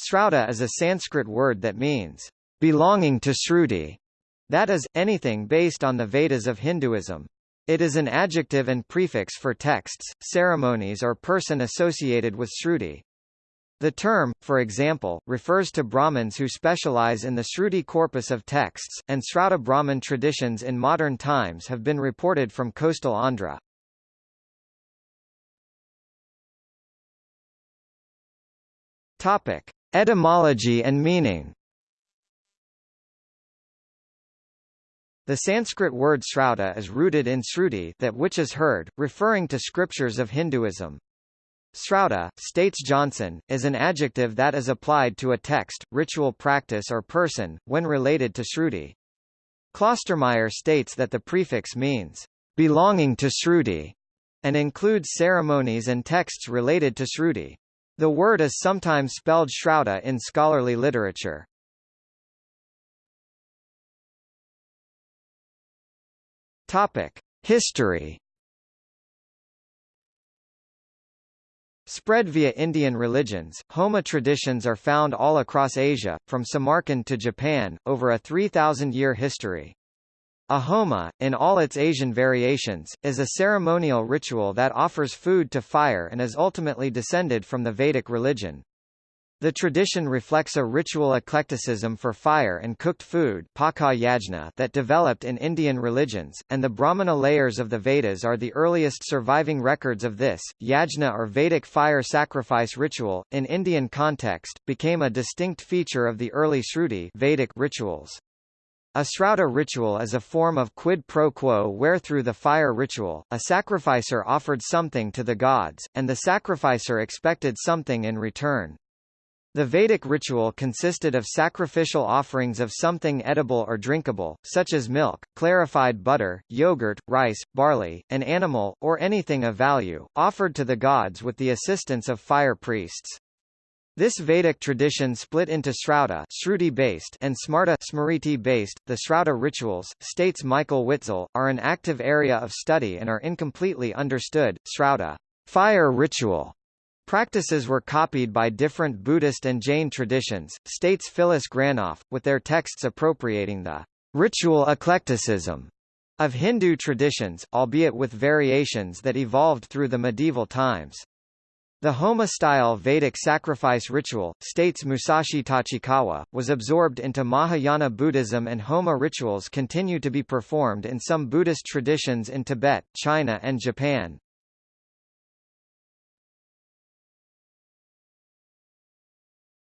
Srauta is a Sanskrit word that means, belonging to Shruti, that is, anything based on the Vedas of Hinduism. It is an adjective and prefix for texts, ceremonies or person associated with Shruti. The term, for example, refers to Brahmins who specialize in the Shruti corpus of texts, and Srauta Brahmin traditions in modern times have been reported from coastal Andhra. Topic: Etymology and meaning. The Sanskrit word srauta is rooted in sruti, that which is heard, referring to scriptures of Hinduism. Srauta, states Johnson, is an adjective that is applied to a text, ritual practice or person, when related to Shruti. Klostermaier states that the prefix means, belonging to Shruti, and includes ceremonies and texts related to Shruti. The word is sometimes spelled Shrauta in scholarly literature. History Spread via Indian religions, Homa traditions are found all across Asia, from Samarkand to Japan, over a 3,000-year history. A homa, in all its Asian variations, is a ceremonial ritual that offers food to fire and is ultimately descended from the Vedic religion. The tradition reflects a ritual eclecticism for fire and cooked food that developed in Indian religions, and the Brahmana layers of the Vedas are the earliest surviving records of this. Yajna or Vedic fire sacrifice ritual, in Indian context, became a distinct feature of the early Shruti Vedic rituals. A Srauta ritual is a form of quid pro quo where through the fire ritual, a sacrificer offered something to the gods, and the sacrificer expected something in return. The Vedic ritual consisted of sacrificial offerings of something edible or drinkable, such as milk, clarified butter, yogurt, rice, barley, an animal, or anything of value, offered to the gods with the assistance of fire priests. This Vedic tradition split into Srauta based and Smarta based. The Srauta rituals, states Michael Witzel, are an active area of study and are incompletely understood. Srauta fire ritual Practices were copied by different Buddhist and Jain traditions, states Phyllis Granoff, with their texts appropriating the ritual eclecticism of Hindu traditions, albeit with variations that evolved through the medieval times. The Homa-style Vedic sacrifice ritual, states Musashi Tachikawa, was absorbed into Mahayana Buddhism and Homa rituals continue to be performed in some Buddhist traditions in Tibet, China and Japan.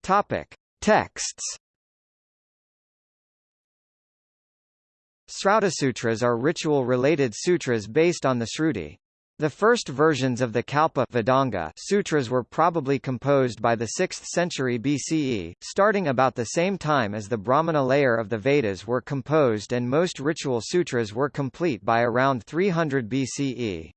Topic: Texts. Sutras are ritual-related sutras based on the Shruti. The first versions of the Kalpa Vedanga sutras were probably composed by the 6th century BCE, starting about the same time as the Brahmana layer of the Vedas were composed and most ritual sutras were complete by around 300 BCE.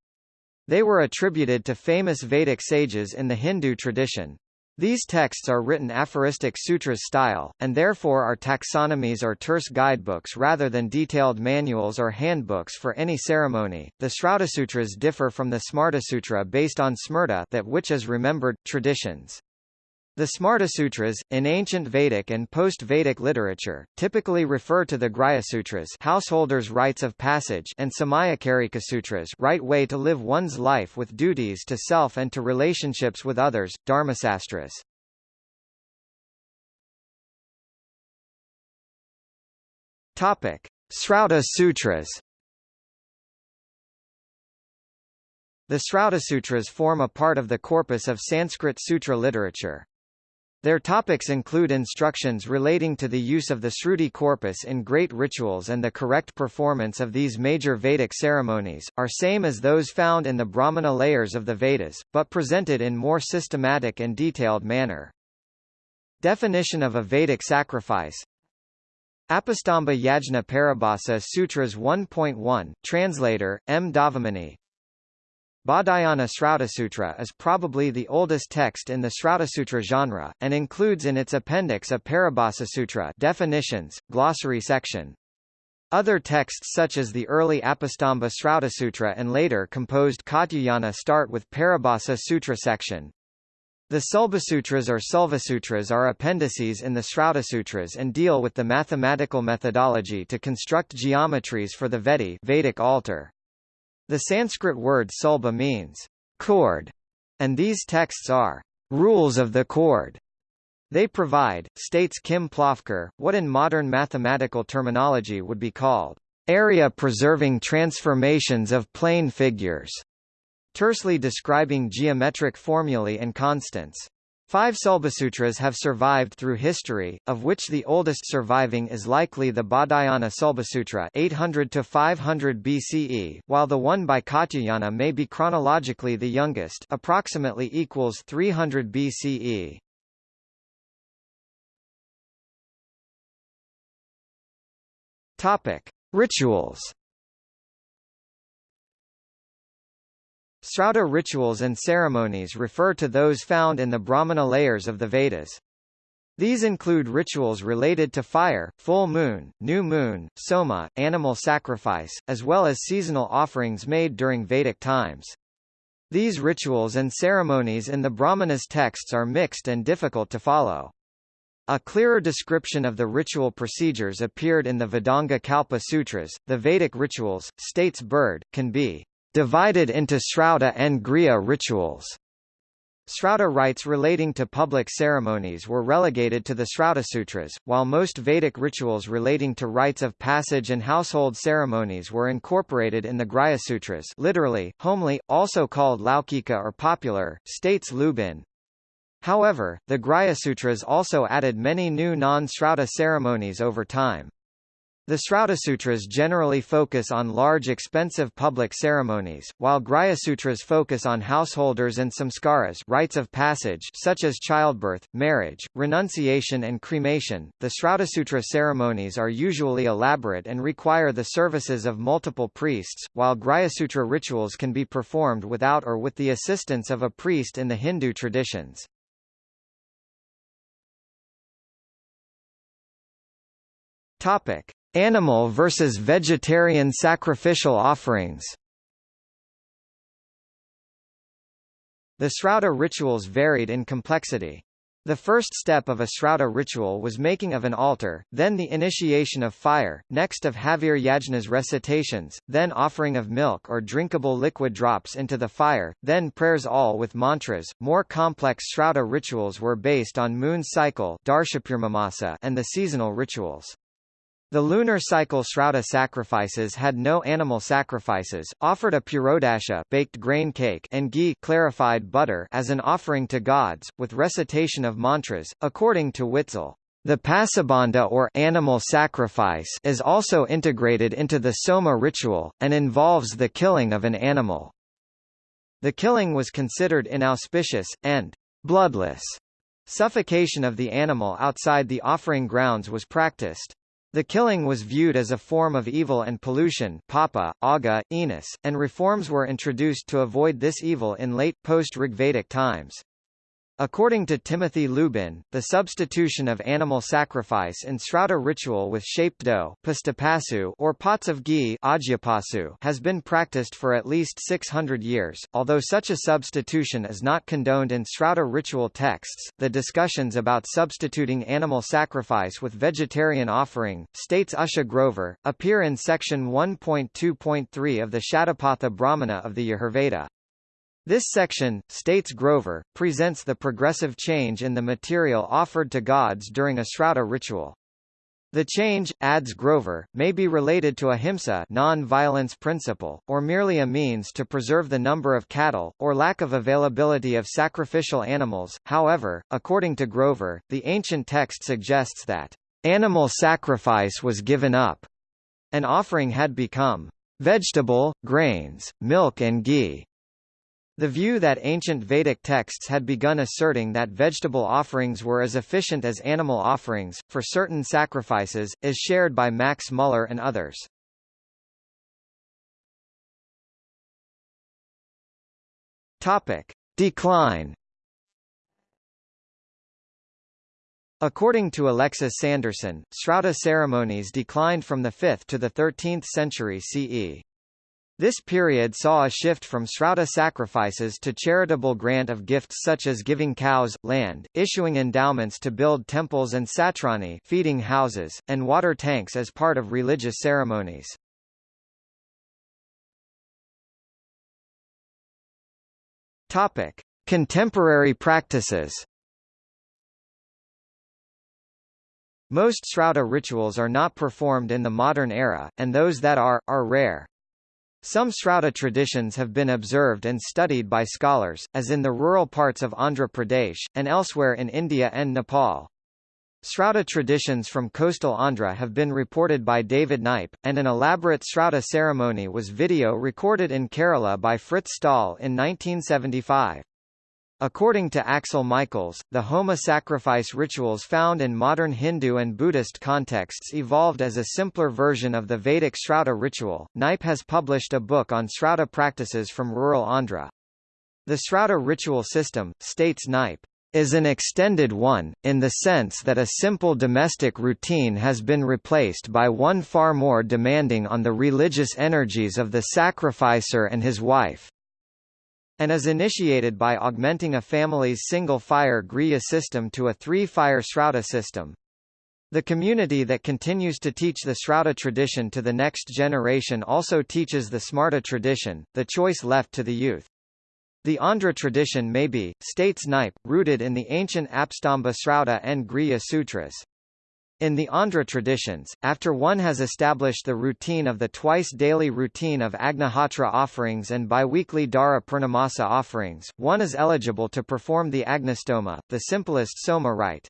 They were attributed to famous Vedic sages in the Hindu tradition. These texts are written aphoristic sutras style, and therefore are taxonomies or terse guidebooks rather than detailed manuals or handbooks for any ceremony. The Srautasutras differ from the Smartasutra based on Smrta that which is remembered, traditions. The Smartasutras, in ancient Vedic and post-Vedic literature, typically refer to the Grihyasutras householders' rites of passage and Samayacharikasutras right way to live one's life with duties to self and to relationships with others, Dharmasastras. Topic. Srauta Sutras The Srautasutras form a part of the corpus of Sanskrit sutra literature. Their topics include instructions relating to the use of the Shruti corpus in great rituals and the correct performance of these major Vedic ceremonies, are same as those found in the Brahmana layers of the Vedas, but presented in more systematic and detailed manner. Definition of a Vedic sacrifice Apastamba Yajna Paribhasa Sutras 1.1, Translator, M. Davamani Baudhayana Srautasutra is probably the oldest text in the Srautasutra genre, and includes in its appendix a Paribhasasutra definitions, glossary section. Other texts such as the early Apastamba Srautasutra and later composed Katyayana start with Paribhasa Sutra section. The Sulbasutras or Sulvasutras are appendices in the Sutras and deal with the mathematical methodology to construct geometries for the Vedi Vedic altar. The Sanskrit word sulba means cord, and these texts are rules of the cord. They provide, states Kim Plofker, what in modern mathematical terminology would be called area-preserving transformations of plane figures tersely describing geometric formulae and constants. Five Sulbasutras have survived through history, of which the oldest surviving is likely the Baudhayana Sulbasutra 800 to 500 BCE, while the one by Katyayana may be chronologically the youngest, approximately equals 300 BCE. Topic: Rituals. Srauta rituals and ceremonies refer to those found in the Brahmana layers of the Vedas. These include rituals related to fire, full moon, new moon, soma, animal sacrifice, as well as seasonal offerings made during Vedic times. These rituals and ceremonies in the Brahmanas texts are mixed and difficult to follow. A clearer description of the ritual procedures appeared in the Vedanga Kalpa Sutras. The Vedic rituals, states Bird, can be divided into Srauta and Grihya rituals. Srauta rites relating to public ceremonies were relegated to the Shrauta Sutras, while most Vedic rituals relating to rites of passage and household ceremonies were incorporated in the Sutras. literally, homely, also called Laukika or popular, states Lubin. However, the Sutras also added many new non-Srauta ceremonies over time. The Sutras generally focus on large expensive public ceremonies, while Sutras focus on householders and samskaras rites of passage such as childbirth, marriage, renunciation and cremation. The Sutra ceremonies are usually elaborate and require the services of multiple priests, while Sutra rituals can be performed without or with the assistance of a priest in the Hindu traditions. Topic: Animal versus vegetarian sacrificial offerings The Srauta rituals varied in complexity. The first step of a Srauta ritual was making of an altar, then the initiation of fire, next of Havir Yajna's recitations, then offering of milk or drinkable liquid drops into the fire, then prayers all with mantras. More complex Srauta rituals were based on moon cycle and the seasonal rituals. The lunar cycle Srauta sacrifices had no animal sacrifices, offered a purodasha baked grain cake and ghee clarified butter as an offering to gods, with recitation of mantras, according to Witzel. The pashubandha or animal sacrifice is also integrated into the soma ritual, and involves the killing of an animal. The killing was considered inauspicious, and bloodless. Suffocation of the animal outside the offering grounds was practiced. The killing was viewed as a form of evil and pollution papa, aga, enos, and reforms were introduced to avoid this evil in late, post-Rigvedic times. According to Timothy Lubin, the substitution of animal sacrifice in Srauta ritual with shaped dough or pots of ghee has been practiced for at least 600 years. Although such a substitution is not condoned in Srauta ritual texts, the discussions about substituting animal sacrifice with vegetarian offering, states Usha Grover, appear in section 1.2.3 of the Shatapatha Brahmana of the Yajurveda. This section, states Grover, presents the progressive change in the material offered to gods during a Srauta ritual. The change, adds Grover, may be related to ahimsa non-violence principle, or merely a means to preserve the number of cattle, or lack of availability of sacrificial animals. However, according to Grover, the ancient text suggests that animal sacrifice was given up. An offering had become vegetable, grains, milk and ghee. The view that ancient Vedic texts had begun asserting that vegetable offerings were as efficient as animal offerings, for certain sacrifices, is shared by Max Muller and others. Topic. Decline According to Alexis Sanderson, Srauta ceremonies declined from the 5th to the 13th century CE. This period saw a shift from Srauta sacrifices to charitable grant of gifts such as giving cows, land, issuing endowments to build temples and satrani feeding houses, and water tanks as part of religious ceremonies. Topic: Contemporary practices. Most Srauta rituals are not performed in the modern era, and those that are, are rare. Some Srauta traditions have been observed and studied by scholars, as in the rural parts of Andhra Pradesh, and elsewhere in India and Nepal. Srauta traditions from coastal Andhra have been reported by David Knipe, and an elaborate Srauta ceremony was video recorded in Kerala by Frits Staal in 1975. According to Axel Michaels, the Homa sacrifice rituals found in modern Hindu and Buddhist contexts evolved as a simpler version of the Vedic Srauta ritual. Knipe has published a book on Srauta practices from rural Andhra. The Srauta ritual system, states Knipe, is an extended one, in the sense that a simple domestic routine has been replaced by one far more demanding on the religious energies of the sacrificer and his wife and is initiated by augmenting a family's single-fire Grihya system to a three-fire Srauta system. The community that continues to teach the Srauta tradition to the next generation also teaches the Smarta tradition, the choice left to the youth. The Andhra tradition may be, states Knipe, rooted in the ancient Apastamba Srauta and Grihya Sutras. In the Andhra traditions, after one has established the routine of the twice-daily routine of Agnihotra offerings and biweekly Darsha Purnamasa offerings, one is eligible to perform the Agnistoma, the simplest Soma rite.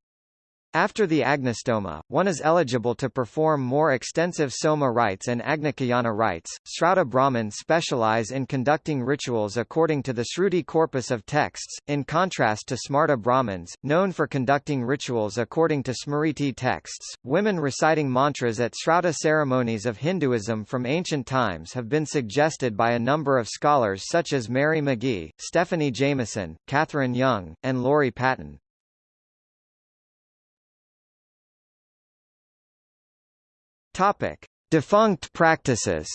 After the Agnistoma, one is eligible to perform more extensive Soma rites and Agnikayana rites. Srauta Brahmins specialize in conducting rituals according to the Shruti corpus of texts, in contrast to Smarta Brahmins, known for conducting rituals according to Smriti texts. Women reciting mantras at Srauta ceremonies of Hinduism from ancient times have been suggested by a number of scholars such as Mary McGee, Stephanie Jameson, Catherine Young, and Laurie Patton. Topic: Defunct practices.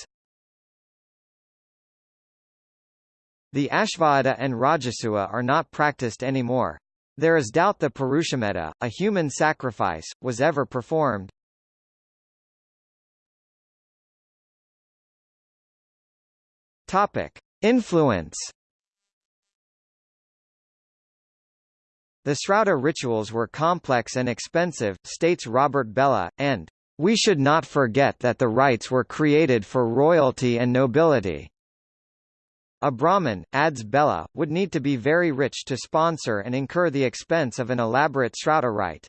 The Ashvamedha and Rajasuya are not practiced anymore. There is doubt the Purushamedha, a human sacrifice, was ever performed. Topic: Influence. The Srauta rituals were complex and expensive, states Robert Bellah, and we should not forget that the rites were created for royalty and nobility. A Brahmin, adds Bellah, would need to be very rich to sponsor and incur the expense of an elaborate Srauta rite.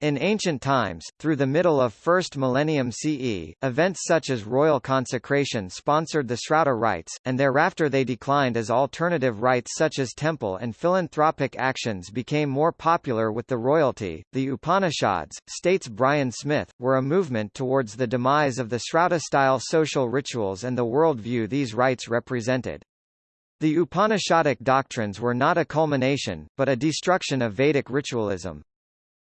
In ancient times, through the middle of 1st millennium CE, events such as royal consecration sponsored the Srauta rites, and thereafter they declined as alternative rites such as temple and philanthropic actions became more popular with the royalty. The Upanishads, states Brian Smith, were a movement towards the demise of the Srauta-style social rituals and the worldview these rites represented. The Upanishadic doctrines were not a culmination, but a destruction of Vedic ritualism.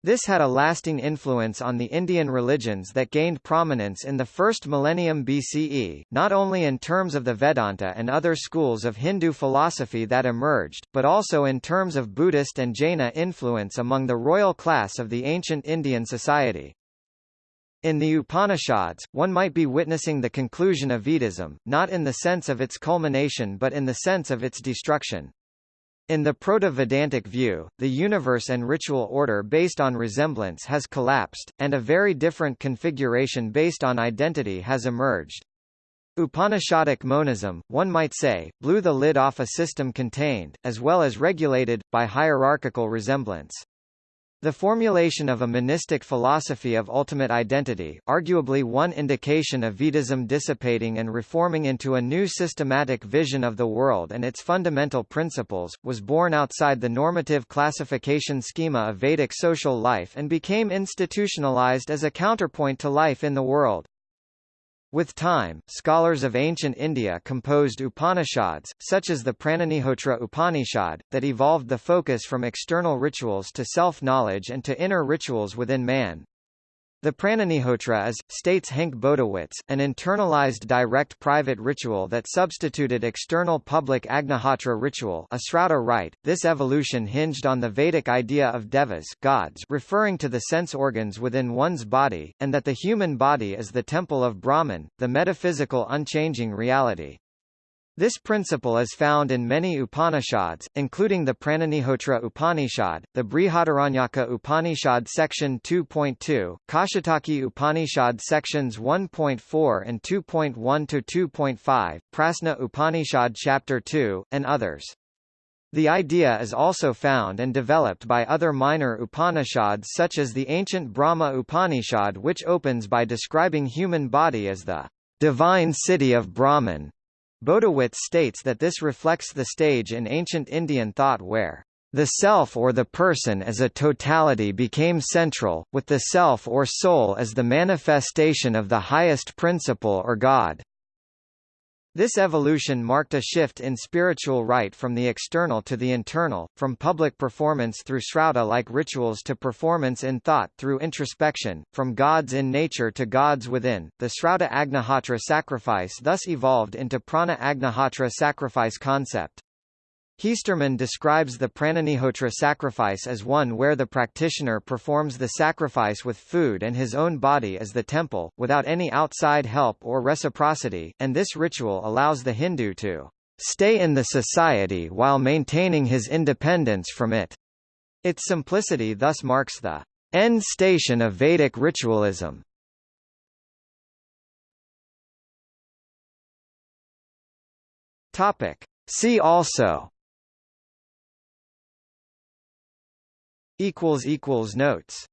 This had a lasting influence on the Indian religions that gained prominence in the first millennium BCE, not only in terms of the Vedanta and other schools of Hindu philosophy that emerged, but also in terms of Buddhist and Jaina influence among the royal class of the ancient Indian society. In the Upanishads, one might be witnessing the conclusion of Vedism, not in the sense of its culmination but in the sense of its destruction. In the Proto-Vedantic view, the universe and ritual order based on resemblance has collapsed, and a very different configuration based on identity has emerged. Upanishadic monism, one might say, blew the lid off a system contained, as well as regulated, by hierarchical resemblance. The formulation of a monistic philosophy of ultimate identity, arguably one indication of Vedism dissipating and reforming into a new systematic vision of the world and its fundamental principles, was born outside the normative classification schema of Vedic social life and became institutionalized as a counterpoint to life in the world. With time, scholars of ancient India composed Upanishads, such as the Pranagnihotra Upanishad, that evolved the focus from external rituals to self-knowledge and to inner rituals within man. The Pranagnihotra is, states Henk Bodewitz, an internalized direct private ritual that substituted external public Agnihotra ritual a Srauta rite. This evolution hinged on the Vedic idea of devas gods referring to the sense organs within one's body, and that the human body is the temple of Brahman, the metaphysical unchanging reality. This principle is found in many Upanishads, including the Pranagnihotra Upanishad, the Brihadaranyaka Upanishad section 2.2, Kaushitaki Upanishad sections 1.4 and 2.1 to 2.5, Prasna Upanishad chapter 2, and others. The idea is also found and developed by other minor Upanishads such as the ancient Brahma Upanishad which opens by describing human body as the divine city of Brahman. Bodewitz states that this reflects the stage in ancient Indian thought where the self or the person as a totality became central, with the self or soul as the manifestation of the highest principle or God. This evolution marked a shift in spiritual rite from the external to the internal, from public performance through Srauta-like rituals to performance in thought through introspection, from gods in nature to gods within. The Srauta Agnihotra sacrifice thus evolved into Prana Agnihotra sacrifice concept. Heesterman describes the Pranagnihotra sacrifice as one where the practitioner performs the sacrifice with food and his own body as the temple, without any outside help or reciprocity, and this ritual allows the Hindu to stay in the society while maintaining his independence from it. Its simplicity thus marks the end station of Vedic ritualism. Topic. See also equals equals notes